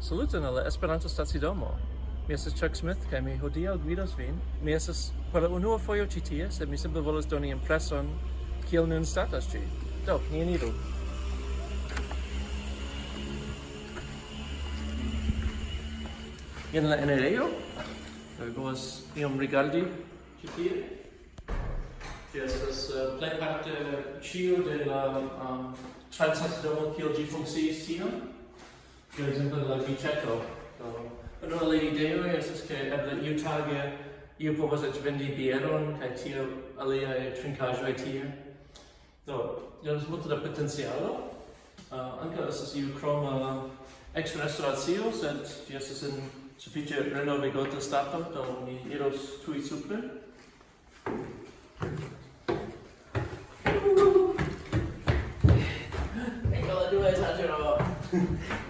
Saluton alla Esperanto Stacidomo. Mi estas Chuck Smith kaj mi hodiaŭ gvidos vin. Mi estas por la unua fojo ĉi tie, sed mi simple volas doni impreson kiel nun statas ĝi. Do, ni eniru. Jen la enirejo. Do vi povas iom rigardi ĉi tie. Ĝi estas uh, plejparte ĉio de la eh, um, transstacidomo kiel ĝi funkciis tiam per esempio la biceto do do la ideo es che eble iu tage iu povas eĉ vendi bieron kaj tio trincaggio e tie. Do io jes multe da potencialo uh, ankaŭ estas iu kroma eksterrestoracio sed ĝi estas en sufiĉe renovigota stato do mi iros tui supre. Ecco la due esagero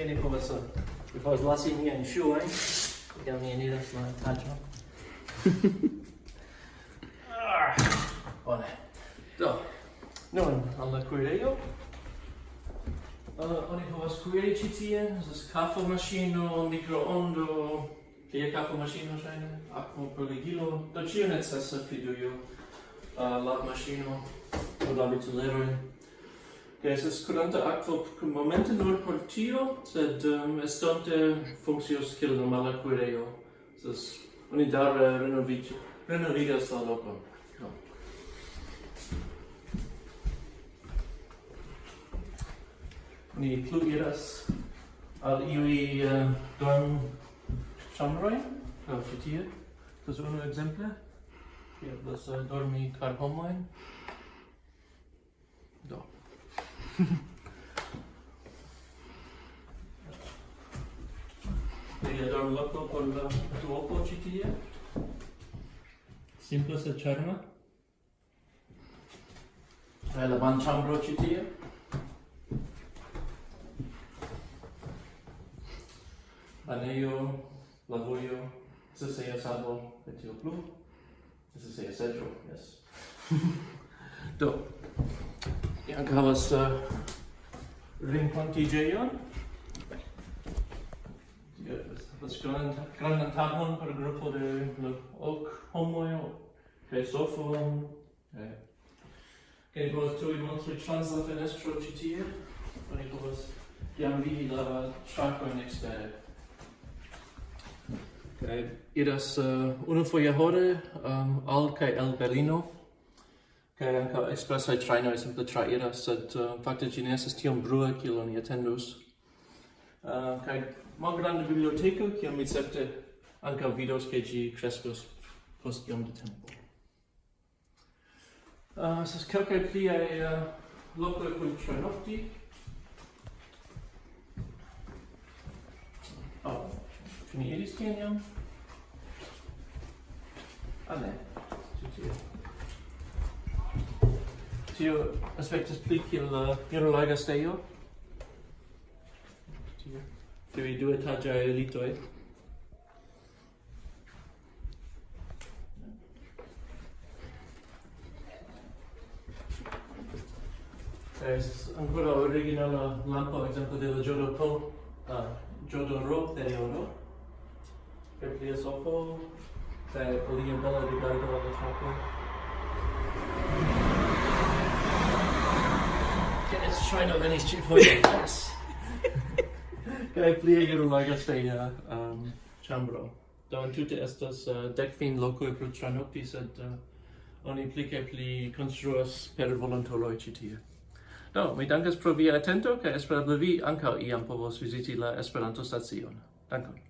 fine começou. Eu faço lá assim, minha enxu, hein? Porque a minha nida se não está Bene. Do, nun, al la kuirejo. Uh, oni povas kuiri ĉi tie, estas kafomaŝino, mikroondo, tie kafomaŝino ŝajne, akvopoligilo, do ĉio necesa, fidujo, uh, lavmaŝino, por lavi tulerojn que es curanta aquo momente nur por tio, sed um, estonte funccios kiel normala cuireo. Sas oni daure renovig, renovigas la loco. No. Ni plu iras al iui uh, dorm chambroi, au citie. Tas unu exemple, che das uh, dormi car homoin. Do. Devi dare un lotto con la tua pocitia. Simple se cerna. Hai la banchambro citia. Aneo, lavoio, se sei a sabo, e tio plu. Se sei a seggio, yes. Do. Ni anche havas uh, renkontiĝejon. Havas grandan, grandan tagon por grupo de ok homoj kaj sofon. Kaj ni povas tuj montri trans la fenestro ĉi tie. Oni povas jam vidi la ŝakojn ekstere. Kaj iras uh, unufoje hore um, al kaj el Berlino kaj ankaŭ ekspresaj trajnoj simple trairas, sed uh, fakte ĝi ne estas tiom brua kiel oni atendus. Uh, kaj malgranda biblioteko, kiam mi certe ankaŭ vidos, ke ĝi kreskos post iom de tempo. Uh, kelkaj pliaj uh, lokoj kun trajnofti. Oh, finiris tien jam? Ah, ne. tio aspektas pli kiel la irolaga stejo. Tiuj du etaĝaj elitoj. Es ancora originala lampo, esempio de la Jodorpo, uh, Jodoro de Oro, per plia sofo, per polia bella rigardo alla trapo. ŝajno venis ĉifoje jes Kai plie iru la gasteja um, chambro. do entute estas uh, äh, dekvin lokoj pro tranokti sed uh, oni pli kaj pli construas per volontoloi ĉi tie. Do mi dankas pro via atento kaj esperable vi ankaŭ iam povos viziti la Esperanto-stacion dankon.